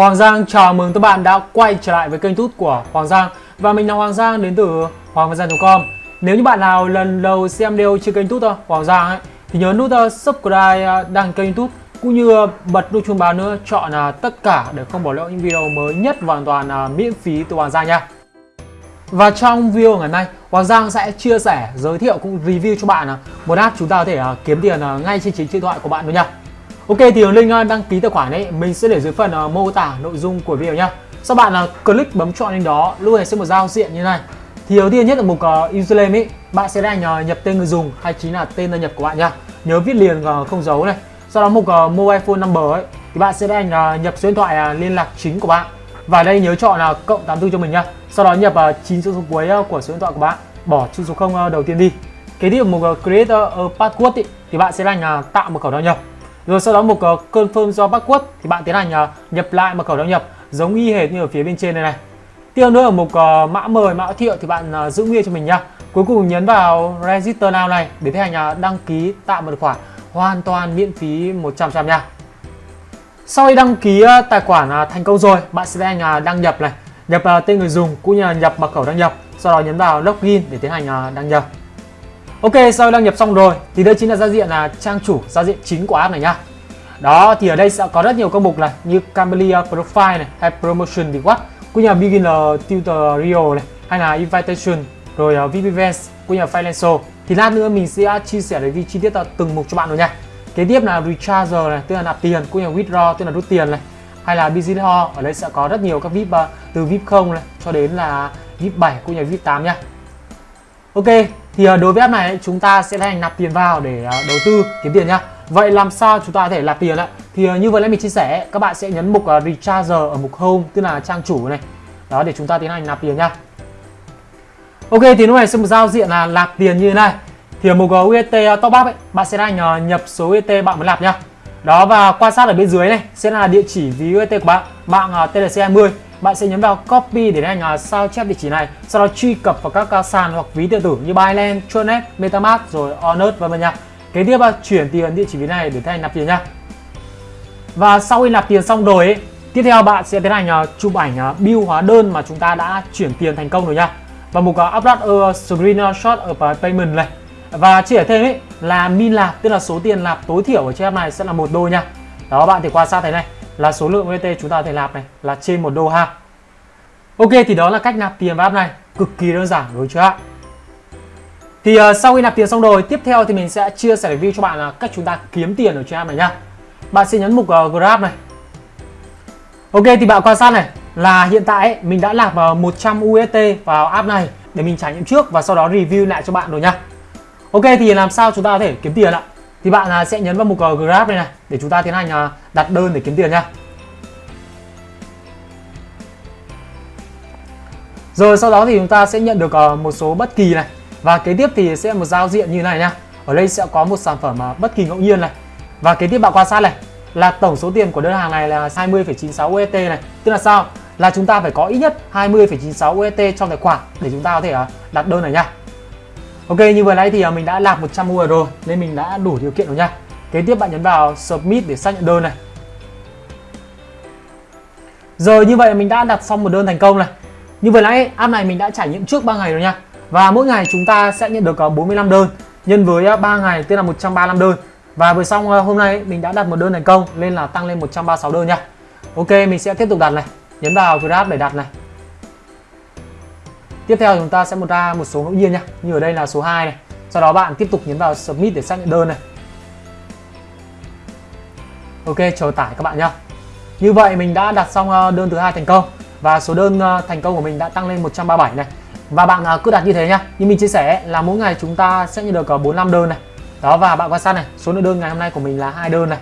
Hoàng Giang chào mừng các bạn đã quay trở lại với kênh tút của Hoàng Giang. Và mình là Hoàng Giang đến từ hoàng com. Nếu như bạn nào lần đầu xem video trên kênh tút Hoàng Giang ấy, thì nhớ nút uh, subscribe uh, đăng kênh tút cũng như bật nút chuông báo nữa chọn uh, tất cả để không bỏ lỡ những video mới nhất hoàn toàn miễn phí từ Hoàng Giang nha. Và trong video ngày hôm nay, Hoàng Giang sẽ chia sẻ, giới thiệu cũng review cho bạn một app chúng ta có thể kiếm tiền ngay trên chính điện thoại của bạn luôn nha. Ok thì link à, đăng ký tài khoản ấy mình sẽ để dưới phần uh, mô tả nội dung của video nhá. Sau bạn là uh, click bấm chọn link đó, lúc này sẽ một giao diện như này. Thì đầu tiên nhất là mục uh, username ấy, bạn sẽ đánh uh, nhập tên người dùng hay chính là tên đăng nhập của bạn nhá. Nhớ viết liền uh, không dấu này. Sau đó mục uh, mobile phone number ấy thì bạn sẽ đánh uh, nhập số điện thoại uh, liên lạc chính của bạn. Và đây nhớ chọn là uh, cộng 84 cho mình nhá. Sau đó nhập uh, 9 số, số cuối uh, của số điện thoại của bạn, bỏ chữ số 0 uh, đầu tiên đi. Kế tiếp mục uh, create a password ấy thì bạn sẽ đánh uh, tạo mật khẩu đăng nhập rồi sau đó một ờ, uh, confirm do password thì bạn tiến hành uh, nhập lại mật khẩu đăng nhập giống y hệt như ở phía bên trên này này. Tiếp nữa ở mục uh, mã mời mã thiệu thì bạn uh, giữ nguyên cho mình nhá. Cuối cùng nhấn vào register now này để tiến hành uh, đăng ký tạo mật khoản hoàn toàn miễn phí 100% nha. Sau khi đăng ký tài khoản thành công rồi bạn sẽ tiến hành đăng nhập này nhập tên người dùng cũng như là nhập mật khẩu đăng nhập. Sau đó nhấn vào login để tiến hành đăng nhập. Ok, sau đăng nhập xong rồi thì đây chính là giao diện là trang chủ, giao diện chính của app này nhá. Đó thì ở đây sẽ có rất nhiều công mục này như Camellia Profile này hay Promotion thì cũng như là Beginner Tutorial này hay là Invitation rồi ờ, uh, VIP Events cũng như là Financial. Thì lát nữa mình sẽ chia sẻ review chi tiết từng mục cho bạn rồi nha. Kế tiếp là recharger này, tức là nạp tiền cũng như là Withdraw tức là rút tiền này hay là Business Hall ở đây sẽ có rất nhiều các VIP uh, ờ, từ VIP 0 này cho đến là VIP 7 cũng như là VIP 8 nha. Ok, thì ờ, đối với app này, chúng ta sẽ hành nạp tiền vào để ờ, đầu tư, kiếm tiền nhá. Vậy làm sao chúng ta có thể nạp tiền ạ? Thì ờ, như vừa nãy mình chia sẻ, các bạn sẽ nhấn mục recharge ở mục home, tức là trang chủ này. Đó, để chúng ta tiến hành nạp tiền nhá. Ok, thì lúc này sẽ một giao diện là nạp tiền như thế này. Thì ở mục UST top up ấy, bạn sẽ hành nhập số UST bạn muốn nạp nhá. Đó, và quan sát ở bên dưới này, sẽ là địa chỉ ví UST của bạn, mạng TLC 20 bạn sẽ nhấn vào copy để hành uh, sao chép địa chỉ này sau đó truy cập vào các uh, sàn hoặc ví điện tử như Binance, Tronet, MetaMask rồi Onet vân vân nha. Kế tiếp là chuyển tiền địa chỉ ví này để thành nạp tiền nha. Và sau khi nạp tiền xong rồi ấy, tiếp theo bạn sẽ tiến hành uh, chụp ảnh uh, bill hóa đơn mà chúng ta đã chuyển tiền thành công rồi nha. Và mục uh, upload a screenshot of payment này. Và chỉ ở thêm ấy là min lạp tức là số tiền lạp tối thiểu ở trên app này sẽ là một đô nha. Đó bạn thì quan sát thế này là số lượng UST chúng ta có thể nạp này là trên một đô ha. Ok thì đó là cách nạp tiền vào app này. Cực kỳ đơn giản đúng chưa ạ? Thì uh, sau khi nạp tiền xong rồi tiếp theo thì mình sẽ chia sẻ review cho bạn là cách chúng ta kiếm tiền ở trên app này nhá. Bạn sẽ nhấn mục uh, Grab này. Ok thì bạn quan sát này là hiện tại ấy, mình đã nạp vào 100 UST vào app này để mình trải nghiệm trước và sau đó review lại cho bạn rồi nhá. Ok thì làm sao chúng ta có thể kiếm tiền ạ? Thì bạn à, sẽ nhấn vào mục ờ, Grab này này để chúng ta tiến hành à, đặt đơn để kiếm tiền nha Rồi sau đó thì chúng ta sẽ nhận được ờ, một số bất kỳ này và kế tiếp thì sẽ một giao diện như này nha Ở đây sẽ có một sản phẩm à, bất kỳ ngẫu nhiên này. Và kế tiếp bạn quan sát này là tổng số tiền của đơn hàng này là 20,96 USD này. Tức là sao? Là chúng ta phải có ít nhất 20,96 USD trong tài khoản để chúng ta có thể đặt đơn này nha Ok, như vừa nãy thì à, mình đã lạc 100 UR rồi, nên mình đã đủ điều kiện rồi nha. Kế tiếp bạn nhấn vào submit để xác nhận đơn này. Rồi, như vậy mình đã đặt xong một đơn thành công này. Như vừa nãy, app này mình đã trải nghiệm trước 3 ngày rồi nha. Và mỗi ngày chúng ta sẽ nhận được à, 45 đơn, nhân với à, 3 ngày, tức là 135 đơn. Và vừa xong hôm nay mình đã đặt một đơn thành công, nên là tăng lên 136 đơn nha. Ok, mình sẽ tiếp tục đặt này. Nhấn vào Grab để đặt này. Tiếp theo chúng ta sẽ một ra một số ngẫu nhiên nhá. Như ở đây là số 2 này. Sau đó bạn tiếp tục nhấn vào Submit để xác nhận đơn này. Ok, chờ tải các bạn nhá. Như vậy mình đã đặt xong ờ, đơn thứ hai thành công. Và số đơn ờ, thành công của mình đã tăng lên 137 này. Và bạn ờ, cứ đặt như thế nhá. Như mình chia sẻ là mỗi ngày chúng ta sẽ nhận được 45 đơn này. Đó, và bạn quan sát này, số lượng đơn ngày hôm nay của mình là hai đơn này.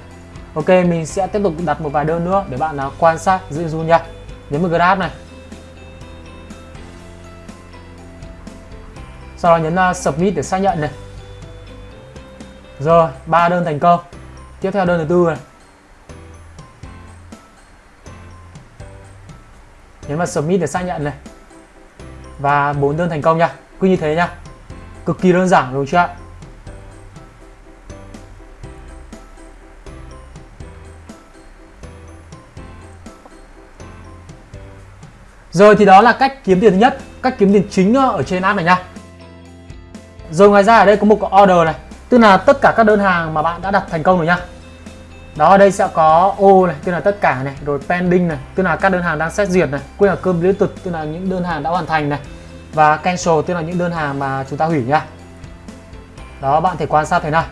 Ok, mình sẽ tiếp tục đặt một vài đơn nữa để bạn quan sát, giữ du nha nhấn vào graph này. Sau đó nhấn uh, submit để xác nhận này. Rồi ba đơn thành công. Tiếp theo đơn thứ tư này. Nhấn vào submit để xác nhận này. Và bốn đơn thành công nha. Cứ như thế nha. Cực kỳ đơn giản đúng chưa ạ? Rồi thì đó là cách kiếm tiền thứ nhất, cách kiếm tiền chính ờ, ở trên app này nha. Rồi ngoài ra ở đây có một order này, tức là tất cả các đơn hàng mà bạn đã đặt thành công rồi nha. Đó ở đây sẽ có ô này, tức là tất cả này, rồi pending này, tức là các đơn hàng đang xét duyệt này, cũng là cơm liên tục, tức là những đơn hàng đã hoàn thành này. Và cancel tức là những đơn hàng mà chúng ta hủy nha. Đó bạn thể quan sát thế này.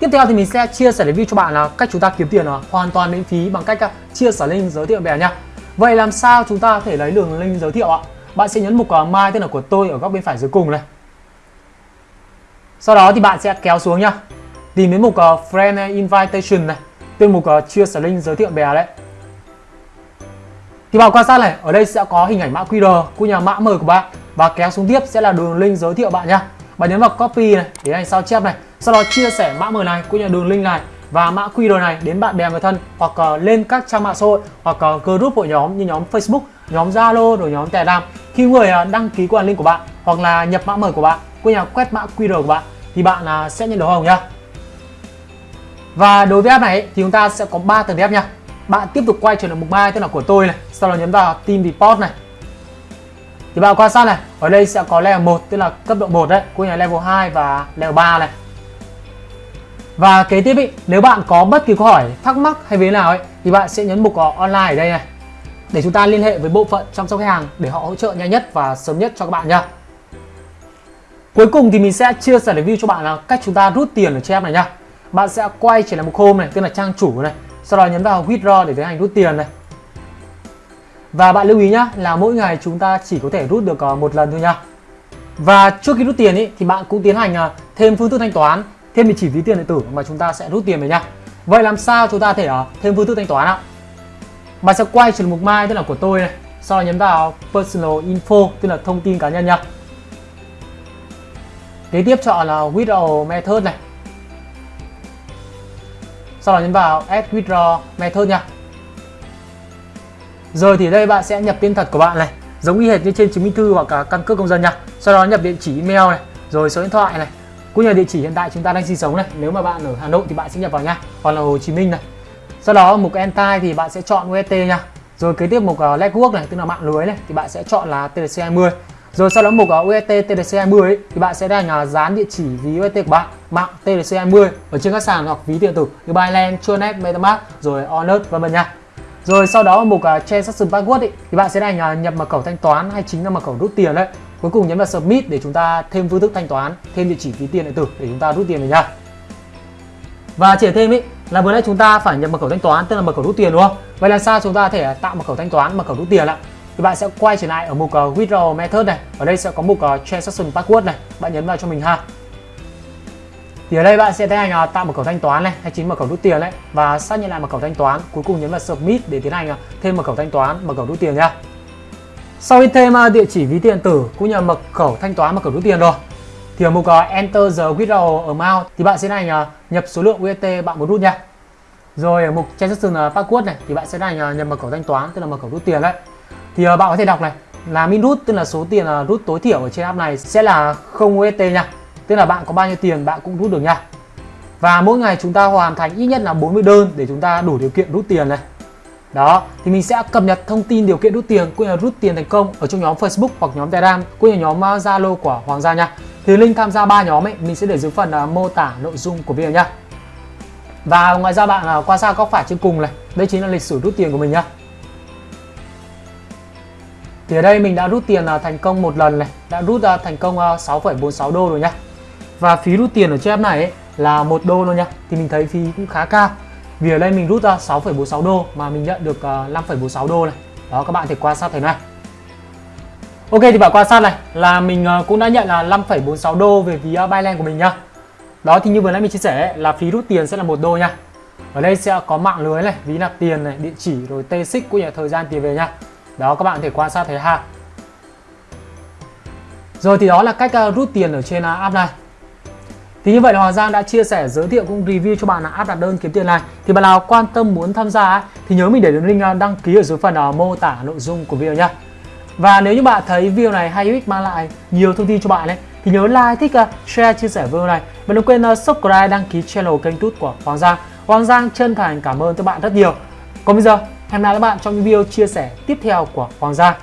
Tiếp theo thì mình sẽ chia sẻ review cho bạn là cách chúng ta kiếm tiền là hoàn toàn miễn phí bằng cách à, chia sẻ link giới thiệu bè nha. Vậy làm sao chúng ta có thể lấy đường link giới thiệu ạ? Bạn sẽ nhấn mục à, My tên là của tôi ở góc bên phải dưới cùng này. Sau đó thì bạn sẽ kéo xuống nhá. Tìm đến mục uh, Friend ờ, Invitation này, tên mục uh, chia sẻ link giới thiệu bè đấy. Thì bạn quan sát này, ở đây sẽ có hình ảnh mã QR của nhà mã mời của bạn và kéo xuống tiếp sẽ là đường link giới thiệu bạn nhá. Bạn nhấn vào copy này để anh sao chép này, sau đó chia sẻ mã mời này của nhà đường link này và mã QR này đến bạn bè người thân hoặc uh, lên các trang mạng xã hội hoặc uh, group hội nhóm như nhóm Facebook, nhóm Zalo rồi nhóm Telegram. Khi người uh, đăng ký qua link của bạn hoặc là nhập mã mời của bạn cô nhà quét mã QR của bạn thì bạn à, sẽ nhận được hồng nhá. Và đối với app này thì chúng ta sẽ có 3 tầng app nha. Bạn tiếp tục quay trở lại mục mai tức là của tôi này, sau đó nhấn vào Team Report này. Thì bạn quan sát này, ở đây sẽ có level 1 tức là cấp độ 1 đấy, của nhà level 2 và level 3 này. Và kế tiếp ý, nếu bạn có bất kỳ câu hỏi, thắc mắc hay vấn nào ấy thì bạn sẽ nhấn mục ờ, online ở đây này để chúng ta liên hệ với bộ phận chăm sóc khách hàng để họ hỗ trợ nhanh nhất và sớm nhất cho các bạn nha. Cuối cùng thì mình sẽ chia sẻ review cho bạn là cách chúng ta rút tiền ở trên app này nha. Bạn sẽ quay trở lại một home này, tức là trang chủ này, sau đó nhấn vào withdraw để tiến hành rút tiền này. Và bạn lưu ý nhá là mỗi ngày chúng ta chỉ có thể rút được ờ, một lần thôi nha. Và trước khi rút tiền ý, thì bạn cũng tiến hành ờ, thêm phương thức thanh toán thêm địa chỉ ví tiền điện tử mà chúng ta sẽ rút tiền về nha vậy làm sao chúng ta thể ờ, thêm phương thức thanh toán ạ bạn sẽ quay trở mục mai tức là của tôi này sau đó nhấn vào personal info tức là thông tin cá nhân nha kế tiếp chọn là withdraw method này. Sau đó nhấn vào add withdraw method nha. Rồi thì đây bạn sẽ nhập tên thật của bạn này giống y hệt như trên chứng minh thư hoặc cả căn cước công dân nha. Sau đó nhập địa chỉ email này rồi số điện thoại này. Cũng như địa chỉ hiện tại chúng ta đang sinh sống này nếu mà bạn ở Hà Nội thì bạn sẽ nhập vào nha hoặc là Hồ Chí Minh này. Sau đó mục entity thì bạn sẽ chọn UST nha. Rồi kế tiếp mục ờ, uh, Network này tức là mạng lưới này thì bạn sẽ chọn là TLC20 rồi sau đó mục ở UST TDC20 ấy, thì bạn sẽ đang uh, dán địa chỉ ví UST của bạn mạng TDC20 ở trên các sàn hoặc ví điện tử như Binance, Tronet, MetaMask rồi Onet vân vân nha rồi sau đó mục à, uh, Transaction Password ấy, thì bạn sẽ đang uh, nhập mật khẩu thanh toán hay chính là mật khẩu rút tiền đấy Cuối cùng nhấn vào Submit để chúng ta thêm phương thức thanh toán, thêm địa chỉ ví tiền điện tử để chúng ta rút tiền về nha. Và chỉ thêm ý là vừa nãy chúng ta phải nhập mật khẩu thanh toán tức là mật khẩu rút tiền đúng không? Vậy làm sao chúng ta có thể tạo mật khẩu thanh toán, mật khẩu rút tiền ạ? Thì bạn sẽ quay trở lại ở mục uh, Withdraw Method này. Ở đây sẽ có mục uh, Transaction Password này. Bạn nhấn vào cho mình ha. Thì ở đây bạn sẽ tiến hành uh, tạo mật khẩu thanh toán này hay chính mật khẩu rút tiền đấy và xác nhận lại mật khẩu thanh toán. Cuối cùng nhấn vào Submit để tiến hành uh, thêm mật khẩu thanh toán, mật khẩu rút tiền nha. Sau khi thêm uh, địa chỉ ví tiền tử cũng như mật khẩu thanh toán mật khẩu rút tiền rồi thì ở mục uh, Enter the withdrawal amount thì bạn sẽ hành uh, nhập số lượng UST bạn muốn rút nha. Rồi ở mục Transaction password này thì bạn sẽ hành nhập mật khẩu thanh toán tức là mật khẩu rút tiền đấy. Thì ờ, bạn có thể đọc này là min rút tức là số tiền ờ, rút tối thiểu ở trên app này sẽ là không UST nha. Tức là bạn có bao nhiêu tiền bạn cũng rút được nha. Và mỗi ngày chúng ta hoàn thành ít nhất là 40 đơn để chúng ta đủ điều kiện rút tiền này. Đó, thì mình sẽ cập nhật thông tin điều kiện rút tiền cũng như là rút tiền thành công ở trong nhóm Facebook hoặc nhóm Telegram cũng như nhóm ờ, Zalo của Hoàng gia nha. Thì link tham gia ba nhóm ấy mình sẽ để dưới phần uh, mô tả nội dung của video nha. Và ngoài ra bạn uh, qua xa góc phải trên cùng này, đây chính là lịch sử rút tiền của mình nhá. Thì ở đây mình đã rút tiền à, thành công một lần này, đã rút ra thành công à, 6,46 đô rồi nhá. Và phí rút tiền ở trên app này ấy, là một đô luôn nhá. Thì mình thấy phí cũng khá cao. Vì ở đây mình rút ra 6,46 đô mà mình nhận được 5,46 đô này. Đó các bạn thể quan sát thế này. Ok thì bạn quan sát này là mình cũng đã nhận là 5,46 đô về phí Binance của mình nhá. Đó thì như vừa nãy mình chia sẻ là phí rút tiền sẽ là một đô nha. Ở đây sẽ có mạng lưới này, ví nạp tiền này, địa chỉ rồi tê xích cũng như thời gian tiền về nha. Đó các bạn thể quan sát thấy ha. Rồi thì đó là cách ờ, rút tiền ở trên ờ, app này. Thì như vậy là Hoàng Giang đã chia sẻ, giới thiệu cũng review cho bạn là app đặt đơn kiếm tiền này. Thì bạn nào quan tâm muốn tham gia thì nhớ mình để đường link ờ, đăng ký ở dưới phần mô tả nội dung của video nhé Và nếu như bạn thấy video này hay ích mang lại nhiều thông tin cho bạn ấy thì nhớ like, thích, share, chia sẻ video này và đừng quên subscribe, đăng ký channel kênh tút của Hoàng Giang. Hoàng Giang chân thành cảm ơn các bạn rất nhiều. Còn bây giờ Hẹn gặp lại các bạn trong những video chia sẻ tiếp theo của Hoàng Gia.